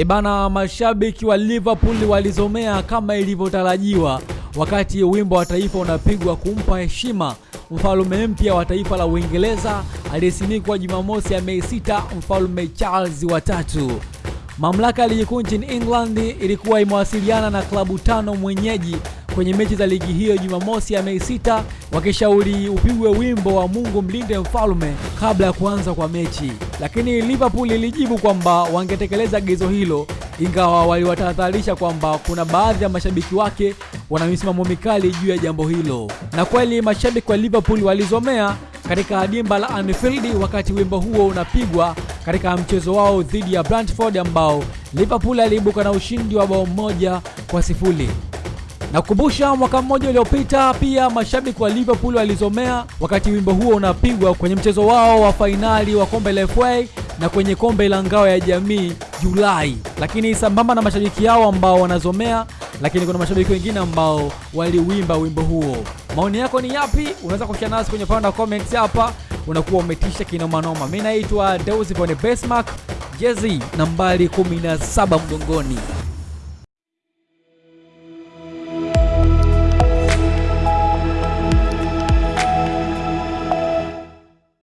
Ebana, mashabiki wa Liverpool walizomea kama ilivyotarajiwa wakati wimbo wa taifa unapigwa kumpa heshima mfalme mpya wa taifa la Uingereza aliyesimikwa Jumamosi ya Mei 6, mfalme Charles wa tatu. Mamlaka ya ligi kuu nchini England ilikuwa imewasiliana na klabu tano mwenyeji kwenye mechi za ligi hiyo Jumamosi ya Mei 6 wakishauri upigwe wimbo wa Mungu mlinde mfalme kabla ya kuanza kwa mechi, lakini Liverpool ilijibu kwamba wangetekeleza agizo hilo, ingawa waliwatahadharisha kwamba kuna baadhi ya mashabiki wake wana misimamo mikali juu ya jambo hilo. Na kweli mashabiki wa Liverpool walizomea katika dimba la Anfield wakati wimbo huo unapigwa katika mchezo wao dhidi ya Brentford ambao Liverpool aliibuka na ushindi wa bao moja kwa sifuri. Na kukumbusha mwaka mmoja uliopita pia mashabiki wa Liverpool walizomea wakati wimbo huo unapigwa kwenye mchezo wao wa fainali wa kombe la FA na kwenye kombe la ngao ya jamii Julai. Lakini sambamba na mashabiki yao ambao wanazomea, lakini kuna mashabiki wengine ambao waliwimba wimbo huo. Maoni yako ni yapi? Unaweza kushia nasi kwenye upande wa comments hapa. Unakuwa umetisha kinomanoma. Mimi naitwa Deusi von Besmark, jezi nambari 17 mgongoni.